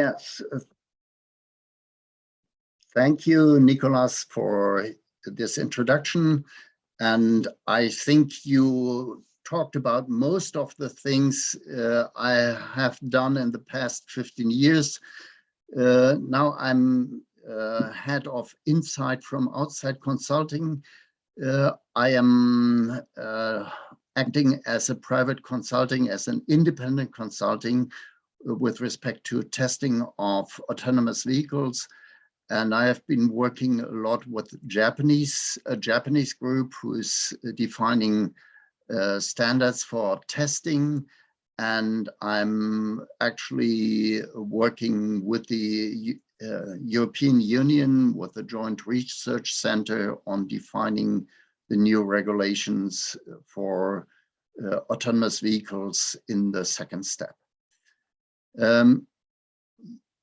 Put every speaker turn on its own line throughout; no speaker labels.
Yes. Thank you, Nicolas, for this introduction. And I think you talked about most of the things uh, I have done in the past 15 years. Uh, now I'm uh, head of Insight from Outside Consulting. Uh, I am uh, acting as a private consulting, as an independent consulting with respect to testing of autonomous vehicles. And I have been working a lot with Japanese, a Japanese group who is defining uh, standards for testing. And I'm actually working with the uh, European Union with the Joint Research Center on defining the new regulations for uh, autonomous vehicles in the second step. Um,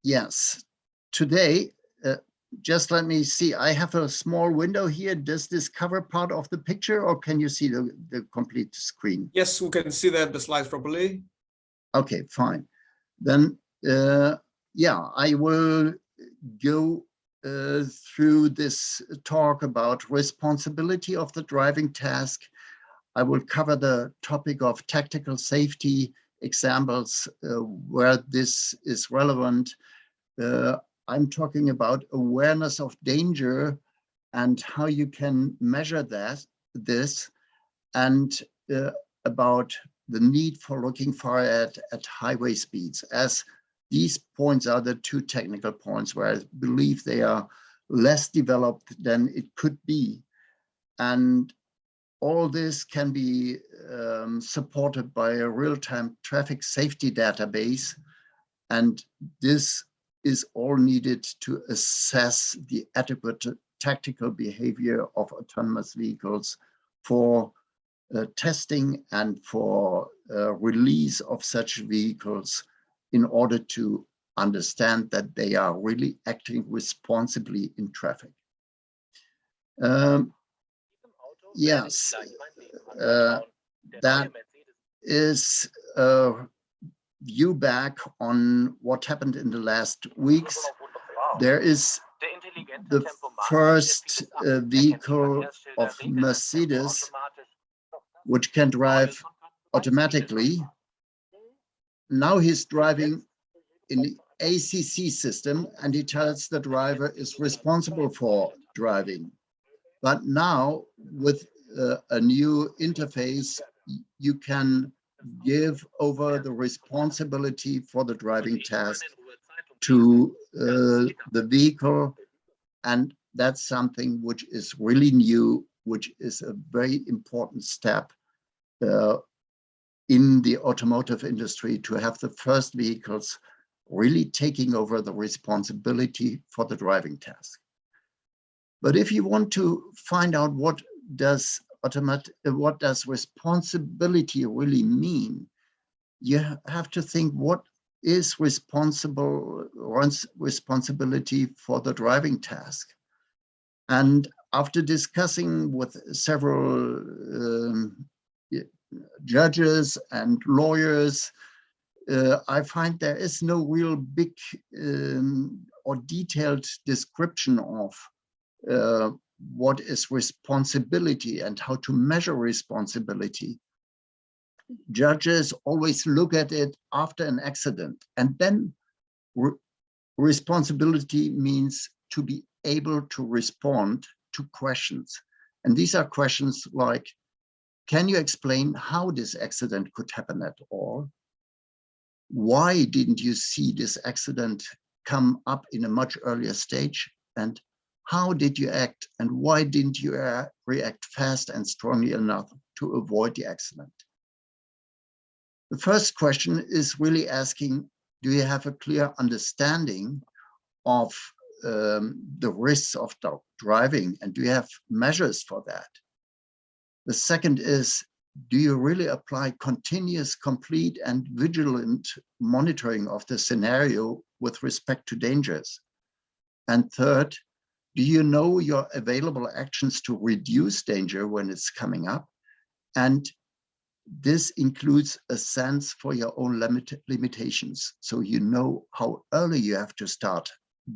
yes, today, uh, just let me see, I have a small window here. Does this cover part of the picture or can you see the, the complete screen?
Yes, we can see that the slides properly.
Okay, fine. Then, uh, yeah, I will go uh, through this talk about responsibility of the driving task. I will cover the topic of tactical safety examples uh, where this is relevant. Uh, I'm talking about awareness of danger and how you can measure that, this, and uh, about the need for looking far at, at highway speeds, as these points are the two technical points where I believe they are less developed than it could be. And all this can be um, supported by a real-time traffic safety database. And this is all needed to assess the adequate tactical behavior of autonomous vehicles for uh, testing and for uh, release of such vehicles in order to understand that they are really acting responsibly in traffic. Um, yes, uh, that is a view back on what happened in the last weeks. There is the first uh, vehicle of Mercedes, which can drive automatically. Now he's driving in the ACC system and he tells the driver is responsible for driving. But now with uh, a new interface, you can give over the responsibility for the driving task to uh, the vehicle. And that's something which is really new, which is a very important step uh, in the automotive industry to have the first vehicles really taking over the responsibility for the driving task. But if you want to find out what does automatic, what does responsibility really mean, you have to think what is responsible responsibility for the driving task. And after discussing with several um, judges and lawyers, uh, I find there is no real big um, or detailed description of uh, what is responsibility and how to measure responsibility. Judges always look at it after an accident and then re responsibility means to be able to respond to questions. And these are questions like, can you explain how this accident could happen at all? Why didn't you see this accident come up in a much earlier stage? And how did you act and why didn't you uh, react fast and strongly enough to avoid the accident? The first question is really asking, do you have a clear understanding of um, the risks of driving and do you have measures for that? The second is, do you really apply continuous, complete and vigilant monitoring of the scenario with respect to dangers? And third, do you know your available actions to reduce danger when it's coming up? And this includes a sense for your own limit, limitations. So you know how early you have to start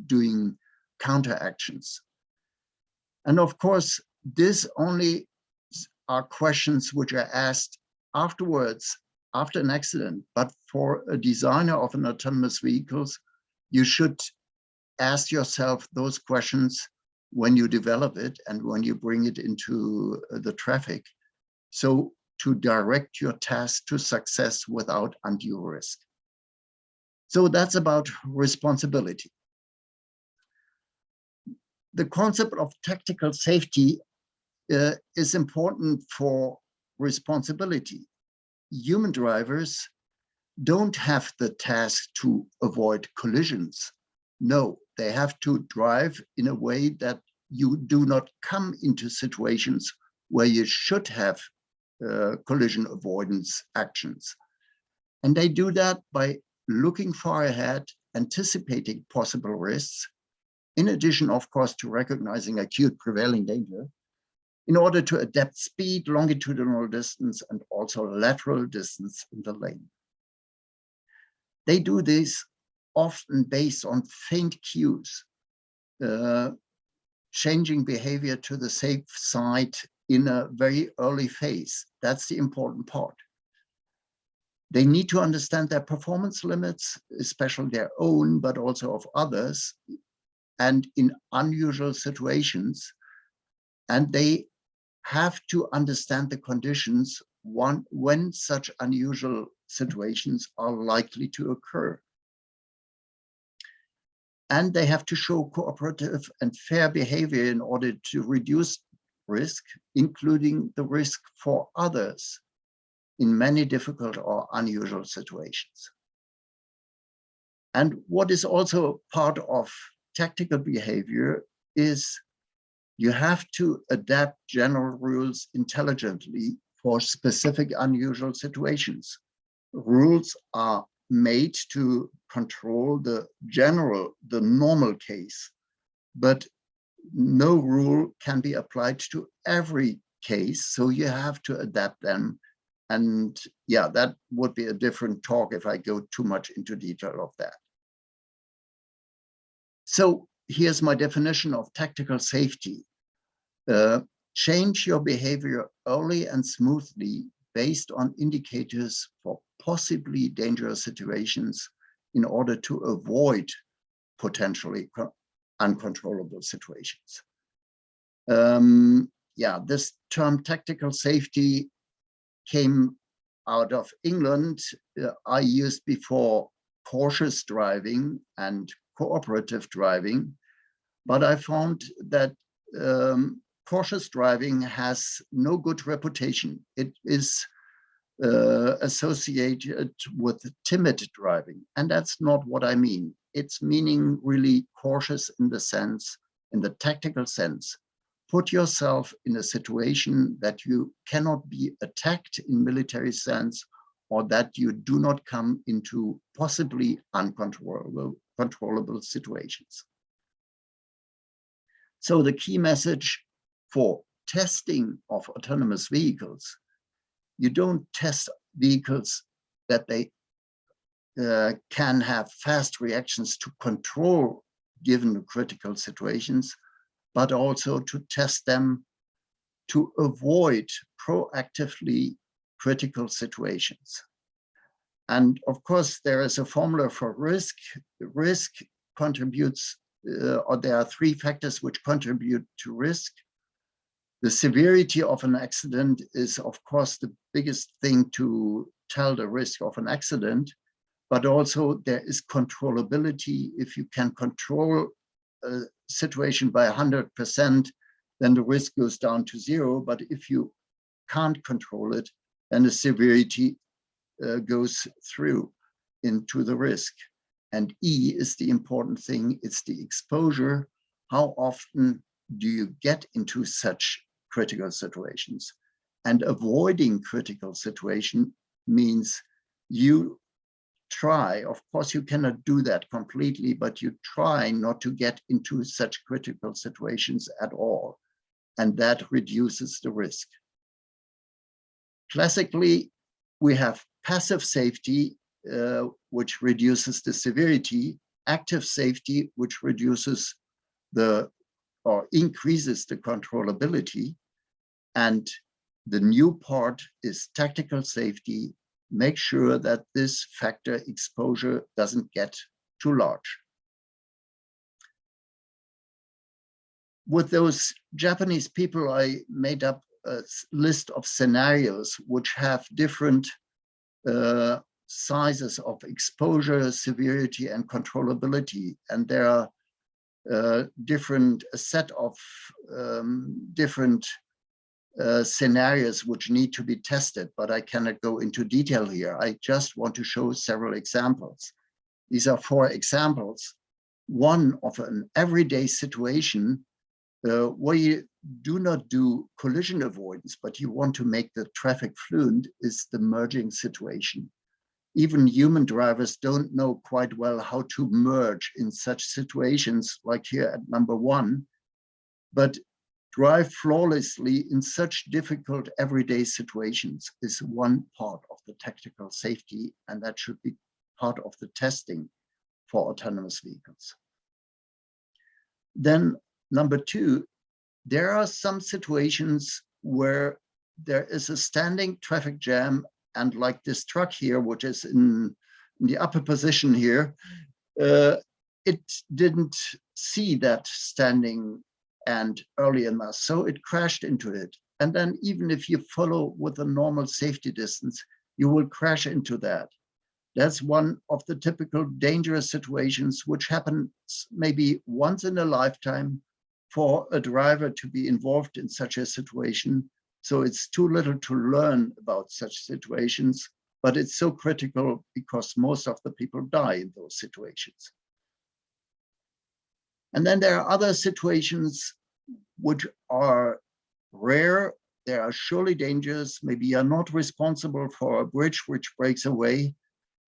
doing counteractions. And of course, this only are questions which are asked afterwards, after an accident. But for a designer of an autonomous vehicles, you should ask yourself those questions when you develop it and when you bring it into the traffic. So to direct your task to success without undue risk. So that's about responsibility. The concept of tactical safety uh, is important for responsibility. Human drivers don't have the task to avoid collisions. No, they have to drive in a way that you do not come into situations where you should have uh, collision avoidance actions. And they do that by looking far ahead, anticipating possible risks, in addition, of course, to recognizing acute prevailing danger, in order to adapt speed, longitudinal distance, and also lateral distance in the lane. They do this often based on faint cues, uh, changing behavior to the safe side in a very early phase. That's the important part. They need to understand their performance limits, especially their own, but also of others, and in unusual situations. And they have to understand the conditions one, when such unusual situations are likely to occur. And they have to show cooperative and fair behavior in order to reduce risk, including the risk for others in many difficult or unusual situations. And what is also part of tactical behavior is you have to adapt general rules intelligently for specific unusual situations. Rules are made to control the general, the normal case, but no rule can be applied to every case. So you have to adapt them. And yeah, that would be a different talk if I go too much into detail of that. So here's my definition of tactical safety. Uh, change your behavior early and smoothly based on indicators for possibly dangerous situations in order to avoid potentially uncontrollable situations. Um, yeah, this term tactical safety came out of England. Uh, I used before cautious driving and cooperative driving, but I found that um, cautious driving has no good reputation. It is uh, associated with timid driving, and that's not what I mean its meaning really cautious in the sense, in the tactical sense. Put yourself in a situation that you cannot be attacked in military sense or that you do not come into possibly uncontrollable controllable situations. So the key message for testing of autonomous vehicles, you don't test vehicles that they uh, can have fast reactions to control given critical situations, but also to test them to avoid proactively critical situations. And of course, there is a formula for risk. Risk contributes, uh, or there are three factors which contribute to risk. The severity of an accident is, of course, the biggest thing to tell the risk of an accident but also there is controllability. If you can control a situation by 100%, then the risk goes down to zero. But if you can't control it, then the severity uh, goes through into the risk. And E is the important thing, it's the exposure. How often do you get into such critical situations? And avoiding critical situation means you try, of course, you cannot do that completely, but you try not to get into such critical situations at all. And that reduces the risk. Classically, we have passive safety, uh, which reduces the severity, active safety, which reduces the or increases the controllability. And the new part is tactical safety. Make sure that this factor exposure doesn't get too large. With those Japanese people, I made up a list of scenarios which have different uh, sizes of exposure, severity, and controllability. And there are uh, different a set of um, different uh, scenarios which need to be tested, but I cannot go into detail here. I just want to show several examples. These are four examples. One of an everyday situation uh, where you do not do collision avoidance, but you want to make the traffic fluent is the merging situation. Even human drivers don't know quite well how to merge in such situations like here at number one, but drive flawlessly in such difficult everyday situations is one part of the tactical safety, and that should be part of the testing for autonomous vehicles. Then number two, there are some situations where there is a standing traffic jam and like this truck here, which is in, in the upper position here, uh, it didn't see that standing and early enough, so it crashed into it. And then even if you follow with a normal safety distance, you will crash into that. That's one of the typical dangerous situations which happens maybe once in a lifetime for a driver to be involved in such a situation. So it's too little to learn about such situations, but it's so critical because most of the people die in those situations. And then there are other situations which are rare. There are surely dangers. Maybe you're not responsible for a bridge which breaks away,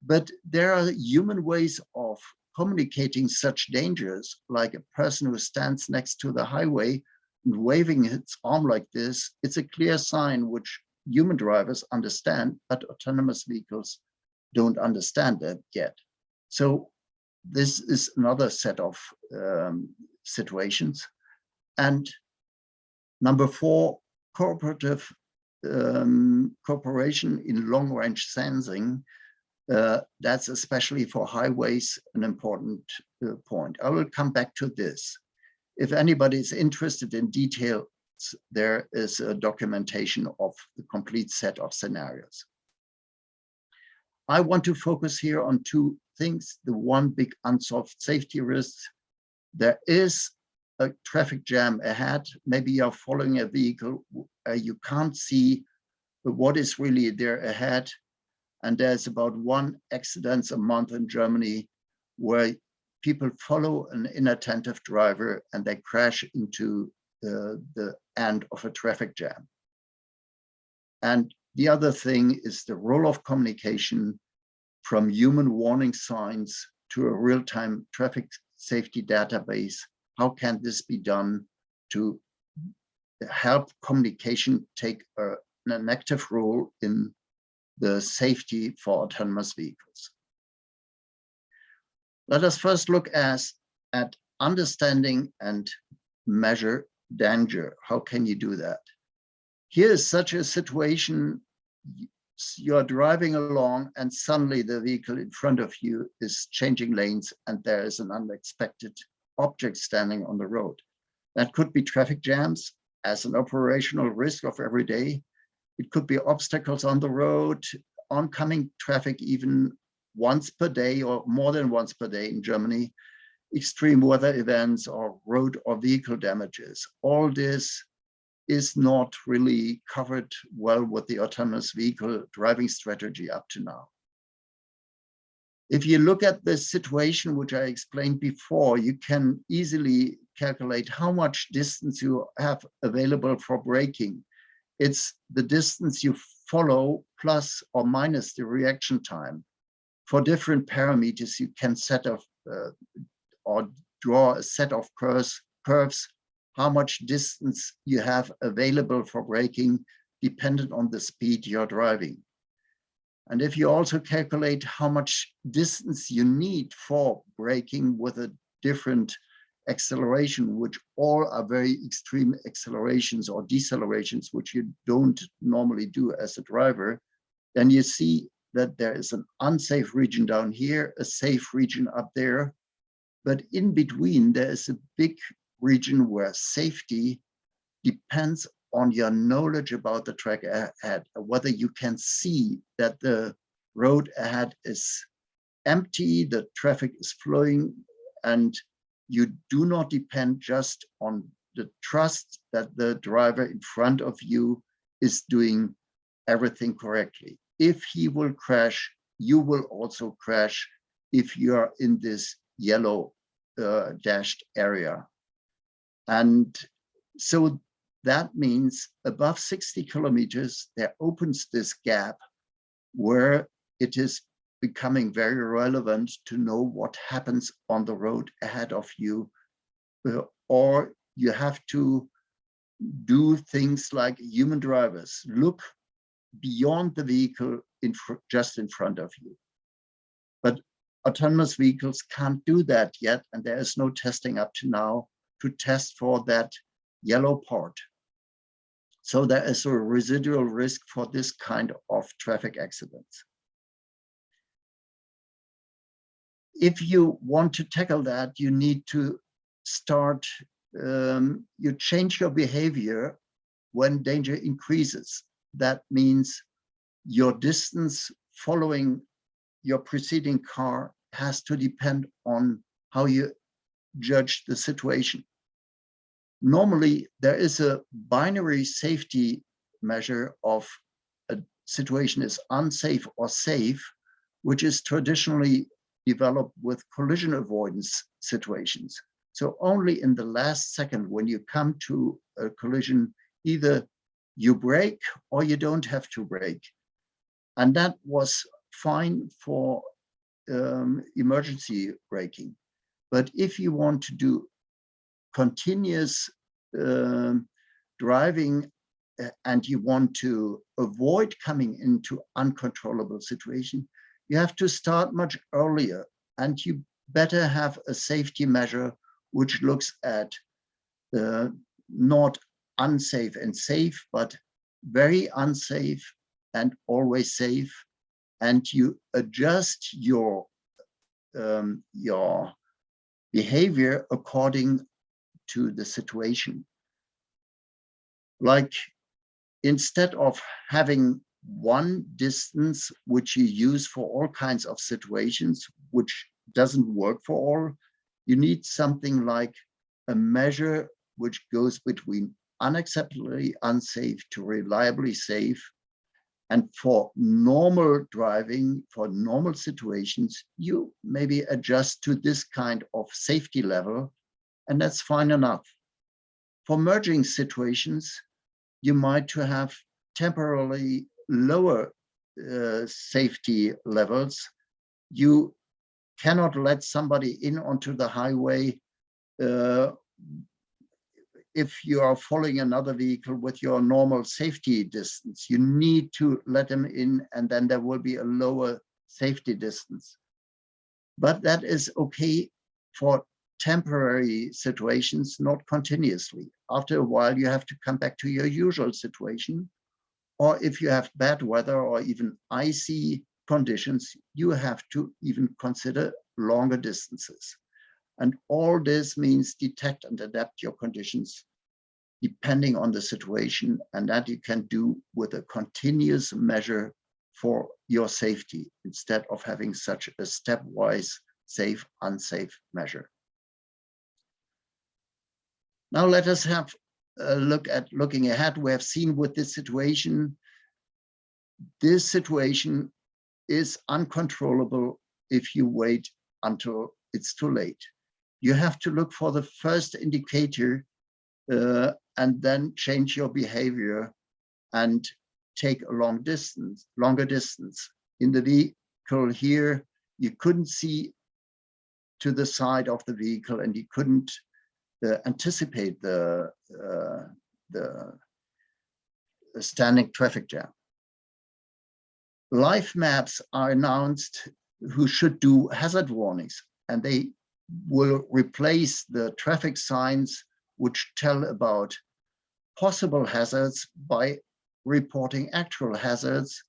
but there are human ways of communicating such dangers, like a person who stands next to the highway and waving its arm like this, it's a clear sign which human drivers understand, but autonomous vehicles don't understand that yet. So this is another set of um, situations. And number four, cooperative um, cooperation in long range sensing uh, that's especially for highways an important uh, point. I will come back to this. If anybody is interested in details, there is a documentation of the complete set of scenarios. I want to focus here on two things. The one big unsolved safety risk. There is a traffic jam ahead. Maybe you're following a vehicle, uh, you can't see what is really there ahead and there's about one accident a month in Germany where people follow an inattentive driver and they crash into the, the end of a traffic jam. And the other thing is the role of communication from human warning signs to a real-time traffic safety database. How can this be done to help communication take a, an active role in the safety for autonomous vehicles. Let us first look as, at understanding and measure danger. How can you do that? Here is such a situation, you're driving along and suddenly the vehicle in front of you is changing lanes and there is an unexpected object standing on the road. That could be traffic jams as an operational risk of every day. It could be obstacles on the road, oncoming traffic even once per day or more than once per day in Germany, extreme weather events or road or vehicle damages. All this is not really covered well with the autonomous vehicle driving strategy up to now. If you look at the situation which I explained before, you can easily calculate how much distance you have available for braking it's the distance you follow plus or minus the reaction time. For different parameters, you can set up uh, or draw a set of curves, curves, how much distance you have available for braking dependent on the speed you're driving. And if you also calculate how much distance you need for braking with a different acceleration, which all are very extreme accelerations or decelerations, which you don't normally do as a driver, then you see that there is an unsafe region down here, a safe region up there. But in between, there is a big region where safety depends on your knowledge about the track ahead, whether you can see that the road ahead is empty, the traffic is flowing, and you do not depend just on the trust that the driver in front of you is doing everything correctly. If he will crash, you will also crash if you are in this yellow uh, dashed area. And so that means above 60 kilometers, there opens this gap where it is becoming very relevant to know what happens on the road ahead of you, uh, or you have to do things like human drivers, look beyond the vehicle in just in front of you. But autonomous vehicles can't do that yet, and there is no testing up to now to test for that yellow part. So there is a residual risk for this kind of traffic accidents. If you want to tackle that, you need to start, um, you change your behavior when danger increases. That means your distance following your preceding car has to depend on how you judge the situation normally there is a binary safety measure of a situation is unsafe or safe, which is traditionally developed with collision avoidance situations. So only in the last second when you come to a collision, either you brake or you don't have to brake. And that was fine for um, emergency braking. But if you want to do continuous um, driving uh, and you want to avoid coming into uncontrollable situation, you have to start much earlier and you better have a safety measure which looks at uh, not unsafe and safe, but very unsafe and always safe. And you adjust your um, your behavior according to the situation. Like instead of having one distance which you use for all kinds of situations, which doesn't work for all, you need something like a measure which goes between unacceptably unsafe to reliably safe. And for normal driving, for normal situations, you maybe adjust to this kind of safety level and that's fine enough. For merging situations, you might to have temporarily lower uh, safety levels. You cannot let somebody in onto the highway uh, if you are following another vehicle with your normal safety distance. You need to let them in and then there will be a lower safety distance. But that is okay for temporary situations, not continuously. After a while, you have to come back to your usual situation. Or if you have bad weather or even icy conditions, you have to even consider longer distances. And all this means detect and adapt your conditions depending on the situation and that you can do with a continuous measure for your safety instead of having such a stepwise safe, unsafe measure. Now let us have a look at looking ahead. We have seen with this situation, this situation is uncontrollable if you wait until it's too late. You have to look for the first indicator uh, and then change your behavior and take a long distance, longer distance. In the vehicle here, you couldn't see to the side of the vehicle and you couldn't anticipate the, uh, the standing traffic jam. Life maps are announced who should do hazard warnings and they will replace the traffic signs which tell about possible hazards by reporting actual hazards.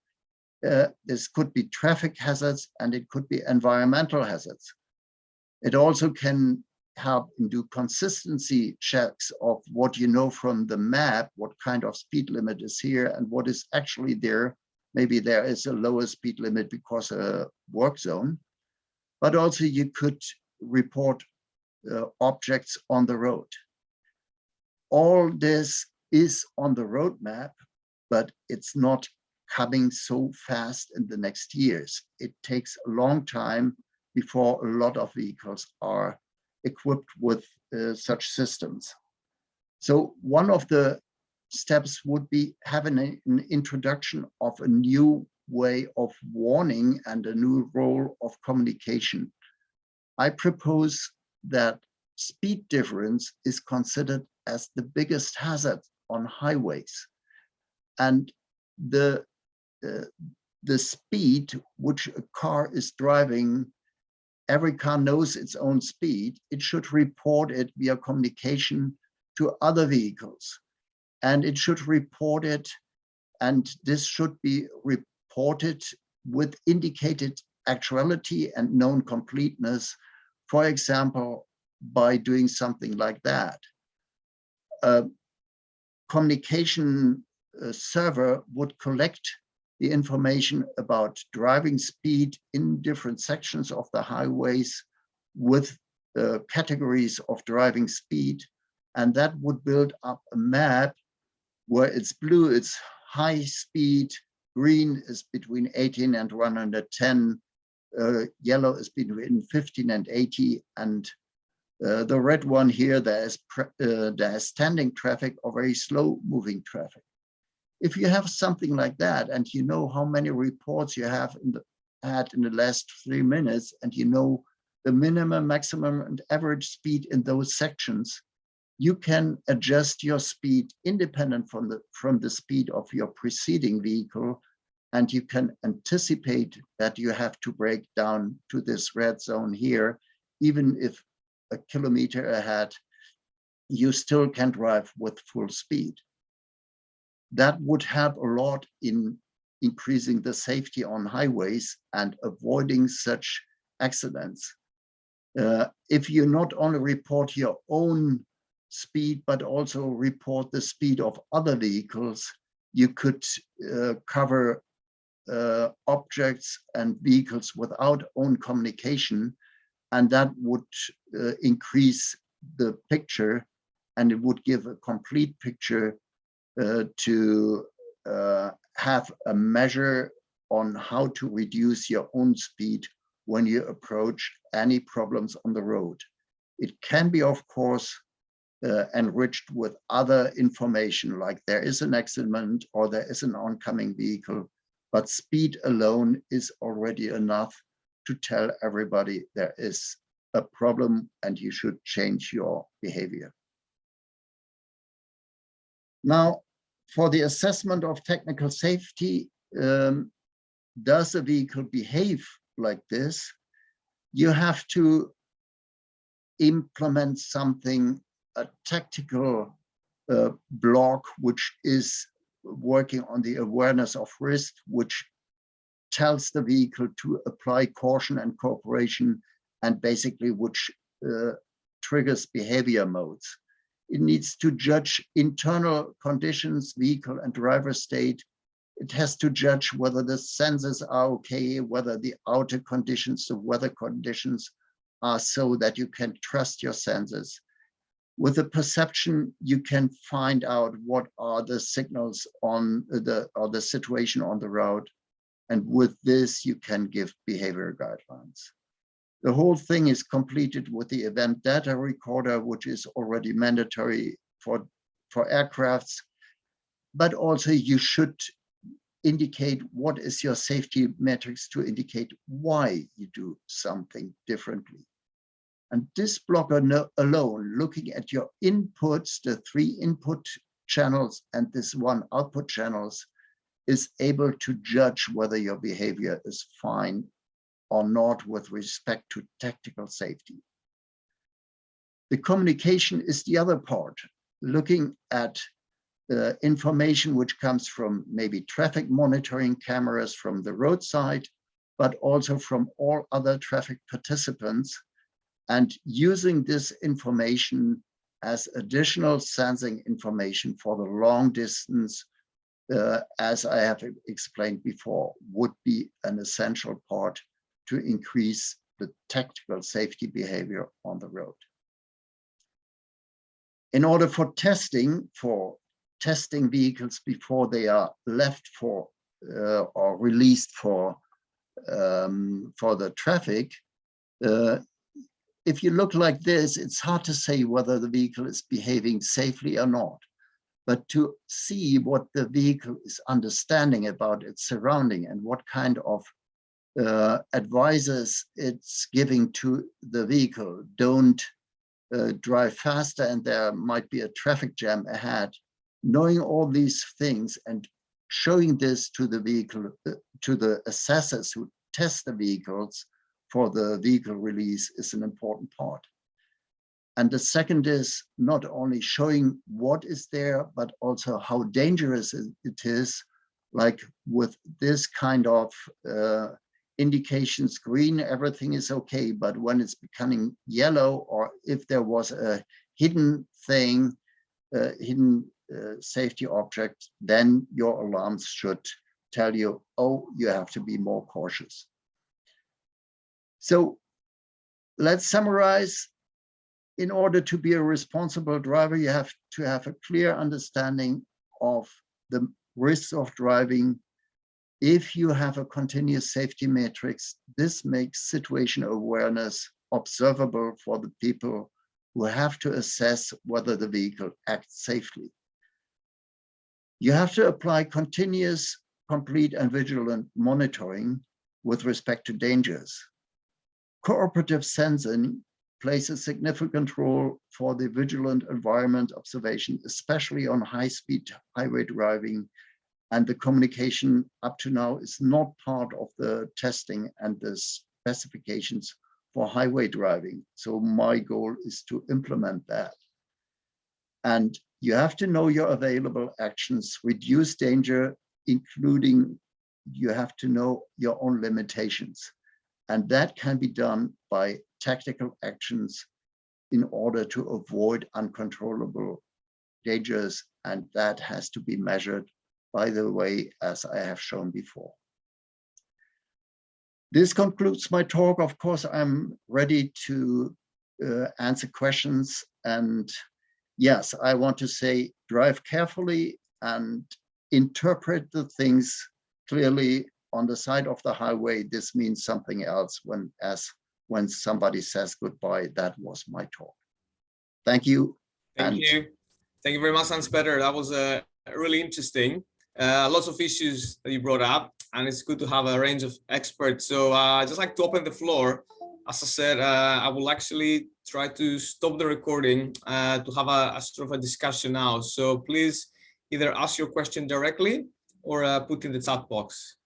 Uh, this could be traffic hazards and it could be environmental hazards. It also can help and do consistency checks of what you know from the map, what kind of speed limit is here and what is actually there. Maybe there is a lower speed limit because a work zone, but also you could report uh, objects on the road. All this is on the roadmap, but it's not coming so fast in the next years. It takes a long time before a lot of vehicles are equipped with uh, such systems. So one of the steps would be having an introduction of a new way of warning and a new role of communication. I propose that speed difference is considered as the biggest hazard on highways. And the, uh, the speed which a car is driving, every car knows its own speed. It should report it via communication to other vehicles. And it should report it, and this should be reported with indicated actuality and known completeness, for example, by doing something like that. A communication uh, server would collect the information about driving speed in different sections of the highways with uh, categories of driving speed. And that would build up a map where it's blue, it's high speed, green is between 18 and 110, uh, yellow is between 15 and 80, and uh, the red one here, there's, uh, there's standing traffic or very slow moving traffic. If you have something like that and you know how many reports you have in the, had in the last three minutes and you know the minimum, maximum and average speed in those sections, you can adjust your speed independent from the, from the speed of your preceding vehicle and you can anticipate that you have to brake down to this red zone here, even if a kilometer ahead, you still can drive with full speed. That would help a lot in increasing the safety on highways and avoiding such accidents. Uh, if you not only report your own speed, but also report the speed of other vehicles, you could uh, cover uh, objects and vehicles without own communication, and that would uh, increase the picture and it would give a complete picture to uh, have a measure on how to reduce your own speed when you approach any problems on the road. It can be, of course, uh, enriched with other information like there is an accident or there is an oncoming vehicle, but speed alone is already enough to tell everybody there is a problem and you should change your behavior. Now, for the assessment of technical safety, um, does a vehicle behave like this? You have to implement something a tactical uh, block, which is working on the awareness of risk, which tells the vehicle to apply caution and cooperation, and basically which uh, triggers behavior modes. It needs to judge internal conditions, vehicle and driver state. It has to judge whether the sensors are okay, whether the outer conditions, the weather conditions are so that you can trust your sensors with the perception, you can find out what are the signals on the or the situation on the road. And with this, you can give behavior guidelines. The whole thing is completed with the event data recorder, which is already mandatory for, for aircrafts. But also you should indicate what is your safety metrics to indicate why you do something differently. And this blocker no, alone, looking at your inputs, the three input channels and this one output channels, is able to judge whether your behavior is fine or not with respect to tactical safety. The communication is the other part, looking at the information which comes from maybe traffic monitoring cameras from the roadside, but also from all other traffic participants and using this information as additional sensing information for the long distance, uh, as I have explained before, would be an essential part to increase the tactical safety behavior on the road. In order for testing, for testing vehicles before they are left for uh, or released for um, for the traffic, uh, if you look like this, it's hard to say whether the vehicle is behaving safely or not. But to see what the vehicle is understanding about its surrounding and what kind of uh, advices it's giving to the vehicle, don't uh, drive faster and there might be a traffic jam ahead. Knowing all these things and showing this to the vehicle, uh, to the assessors who test the vehicles for the vehicle release is an important part. And the second is not only showing what is there, but also how dangerous it is, like with this kind of uh, indications green, everything is okay. But when it's becoming yellow, or if there was a hidden thing, hidden uh, safety object, then your alarms should tell you, oh, you have to be more cautious. So let's summarize. In order to be a responsible driver, you have to have a clear understanding of the risks of driving. If you have a continuous safety matrix, this makes situation awareness observable for the people who have to assess whether the vehicle acts safely. You have to apply continuous, complete and vigilant monitoring with respect to dangers. Cooperative sensing plays a significant role for the vigilant environment observation, especially on high-speed highway driving. And the communication up to now is not part of the testing and the specifications for highway driving. So my goal is to implement that. And you have to know your available actions, reduce danger, including you have to know your own limitations. And that can be done by tactical actions in order to avoid uncontrollable dangers. And that has to be measured, by the way, as I have shown before. This concludes my talk. Of course, I'm ready to uh, answer questions. And yes, I want to say drive carefully and interpret the things clearly on the side of the highway, this means something else when as when somebody says goodbye. That was my talk. Thank you.
Thank
and
you. Thank you very much, Hans Peter. That was uh, really interesting. Uh, lots of issues that you brought up, and it's good to have a range of experts. So uh, I'd just like to open the floor. As I said, uh, I will actually try to stop the recording uh, to have a, a, sort of a discussion now. So please either ask your question directly or uh, put in the chat box.